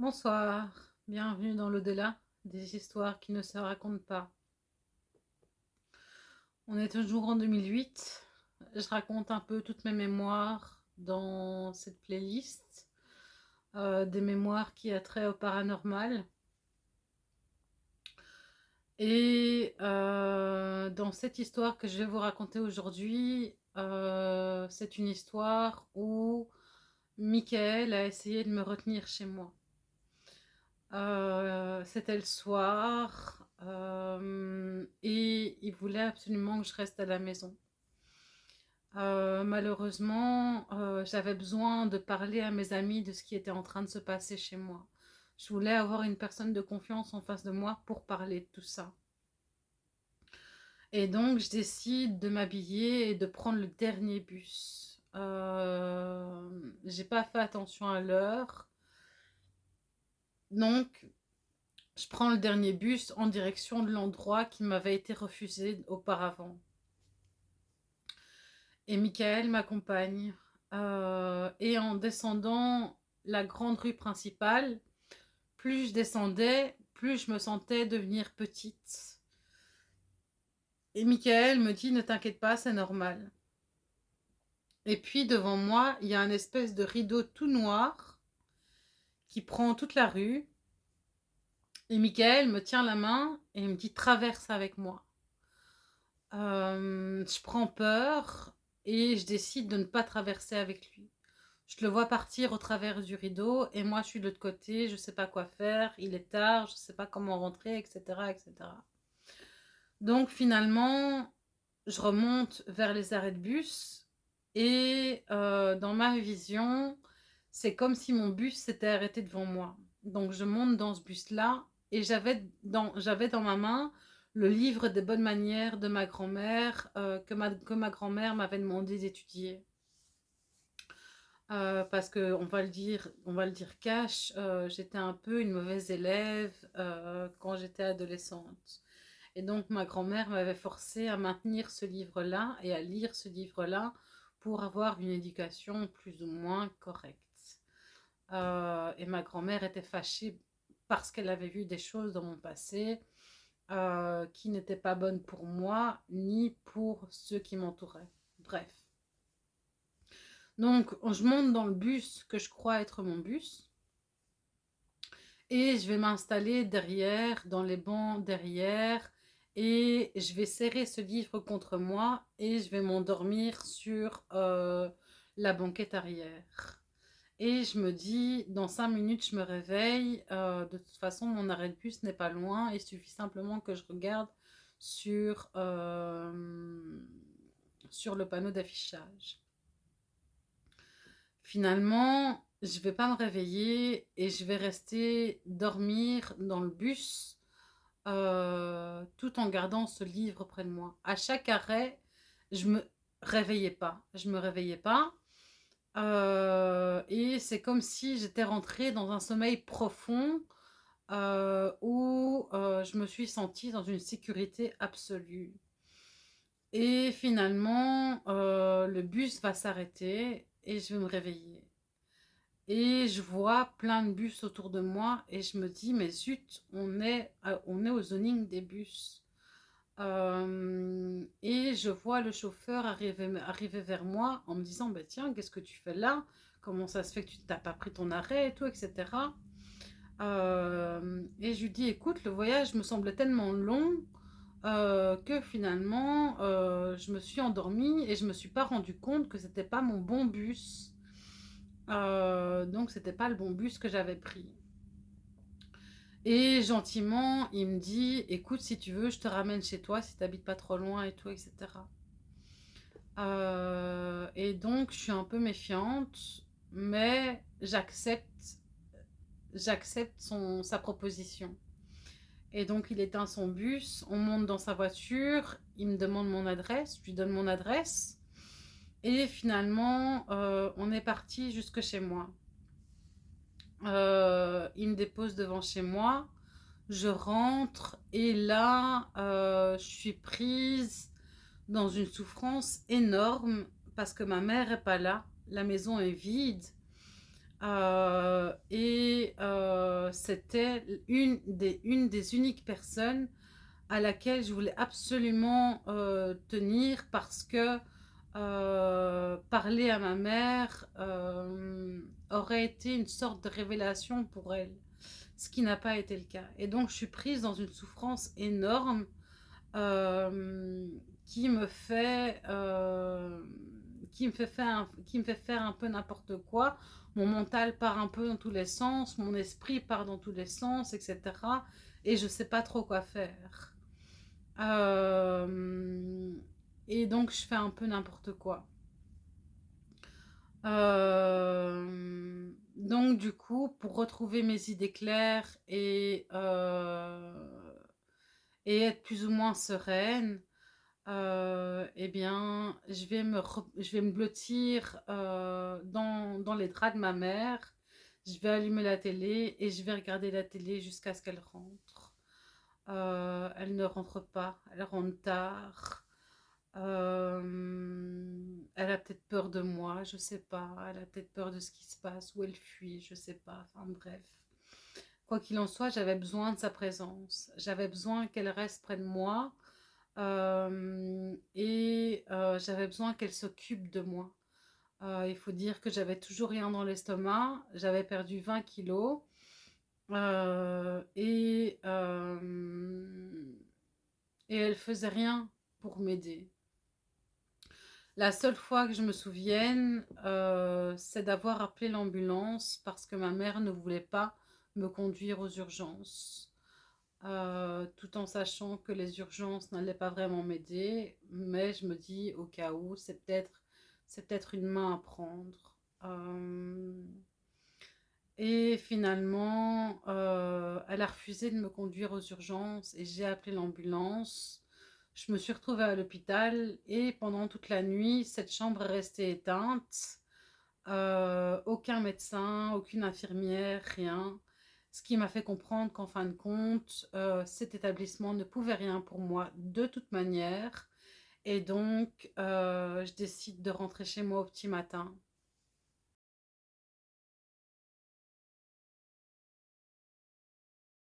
Bonsoir, bienvenue dans l'au-delà des histoires qui ne se racontent pas. On est toujours en 2008, je raconte un peu toutes mes mémoires dans cette playlist, euh, des mémoires qui a trait au paranormal. Et euh, dans cette histoire que je vais vous raconter aujourd'hui, euh, c'est une histoire où Michael a essayé de me retenir chez moi. Euh, c'était le soir euh, et il voulait absolument que je reste à la maison. Euh, malheureusement, j'avais besoin de parler à mes amis de ce qui était en train de se passer chez moi. Je voulais avoir une personne de confiance en face de moi pour parler de tout ça. Et donc, je décide de m'habiller et de prendre le dernier bus. Euh, J'ai pas fait attention à l'heure. Donc, je prends le dernier bus en direction de l'endroit qui m'avait été refusé auparavant. Et Michael m'accompagne. Euh, et en descendant la grande rue principale, plus je descendais, plus je me sentais devenir petite. Et Michael me dit, ne t'inquiète pas, c'est normal. Et puis devant moi, il y a un espèce de rideau tout noir qui prend toute la rue. Et Michael me tient la main et me dit traverse avec moi. Euh, je prends peur et je décide de ne pas traverser avec lui. Je le vois partir au travers du rideau et moi je suis de l'autre côté, je sais pas quoi faire, il est tard, je sais pas comment rentrer, etc., etc. Donc finalement, je remonte vers les arrêts de bus et euh, dans ma vision, c'est comme si mon bus s'était arrêté devant moi. Donc je monte dans ce bus-là et j'avais dans, ma main le livre des bonnes manières de ma grand-mère euh, que ma, grand-mère m'avait demandé d'étudier. Euh, parce que on va le dire, on va dire cash, euh, j'étais un peu une mauvaise élève quand j'étais adolescente. Et donc ma grand-mère m'avait forcé à maintenir ce livre-là et à lire ce livre-là pour avoir une éducation plus ou moins correcte. Euh, et ma grand-mère était fâchée parce qu'elle avait vu des choses dans mon passé euh, qui n'étaient pas bonnes pour moi ni pour ceux qui m'entouraient. Bref. Donc, je monte dans le bus que je crois être mon bus. Et je vais m'installer derrière, dans les bancs derrière. Et je vais serrer ce livre contre moi et je vais m'endormir sur euh, la banquette arrière. Et je me dis, dans cinq minutes, je me réveille. Euh, de toute façon, mon arrêt de bus n'est pas loin. Il suffit simplement que je regarde sur, euh, le panneau d'affichage. Finalement, je ne vais pas me réveiller et je vais rester dormir dans le bus euh, tout en gardant ce livre près de moi. À chaque arrêt, je me réveillais pas. Je me réveillais pas. Euh, et c'est comme si j'étais rentrée dans un sommeil profond euh, où euh, je me suis sentie dans une sécurité absolue. Et finalement, le bus va s'arrêter et je vais me réveiller. Et je vois plein de bus autour de moi et je me dis, mais zut, on est, on est au zoning des bus. Et je vois le chauffeur arriver, arriver vers moi en me disant bah, Tiens, qu'est-ce que tu fais là? Comment ça se fait que tu n'as pas pris ton arrêt et tout, etc. Et je lui dis Écoute, le voyage me semblait tellement long que finalement, je me suis endormie et je me suis pas rendu compte que c'était pas mon bon bus. donc, c'était pas le bon bus que j'avais pris. Et gentiment, il me dit, écoute, si tu veux, je te ramène chez toi, si tu n'habites pas trop loin et tout, etc. Euh, et donc, je suis un peu méfiante, mais j'accepte j'accepte sa proposition. Et donc, il éteint son bus, on monte dans sa voiture, il me demande mon adresse, je lui donne mon adresse. Et finalement, euh, on est parti jusque chez moi. Euh, il me dépose devant chez moi. Je rentre et là, euh, je suis prise dans une souffrance énorme parce que ma mère n'est pas là. La maison est vide. Euh, et c'était une des, uniques personnes à laquelle je voulais absolument tenir parce que parler à ma mère aurait été une sorte de révélation pour elle, ce qui n'a pas été le cas. Et donc je suis prise dans une souffrance énorme qui me fait qui me fait faire qui me fait faire un peu n'importe quoi mon mental part un peu dans tous les sens, mon esprit part dans tous les sens, etc. Et je ne sais pas trop quoi faire. Euh, et donc, je fais un peu n'importe quoi. Euh, donc, du coup, pour retrouver mes idées claires et, euh, être plus ou moins sereine, euh, eh bien, je vais me, je vais me blottir dans, dans les draps de ma mère. Je vais allumer la télé et je vais regarder la télé jusqu'à ce qu'elle rentre. Elle ne rentre pas, elle rentre tard. Elle a peut-être peur de moi, je sais pas. Elle a peut-être peur de ce qui se passe, ou elle fuit, je sais pas. Enfin bref. Quoi qu'il en soit, j'avais besoin de sa présence. J'avais besoin qu'elle reste près de moi et j'avais besoin qu'elle s'occupe de moi. Il faut dire que j'avais toujours rien dans l'estomac, j'avais perdu 20 kilos et, et elle faisait rien pour m'aider. La seule fois que je me souvienne, c'est d'avoir appelé l'ambulance parce que ma mère ne voulait pas me conduire aux urgences. Euh, tout en sachant que les urgences n'allaient pas vraiment m'aider. Mais je me dis, au cas où, c'est peut-être peut, une main à prendre. Euh, et finalement, euh, elle a refusé de me conduire aux urgences et j'ai appelé l'ambulance. Je me suis retrouvée à l'hôpital et pendant toute la nuit, cette chambre est restée éteinte. aucun médecin, aucune infirmière, rien. Ce qui m'a fait comprendre qu'en fin de compte, euh, cet établissement ne pouvait rien pour moi de toute manière. Et donc, euh, je décide de rentrer chez moi au petit matin.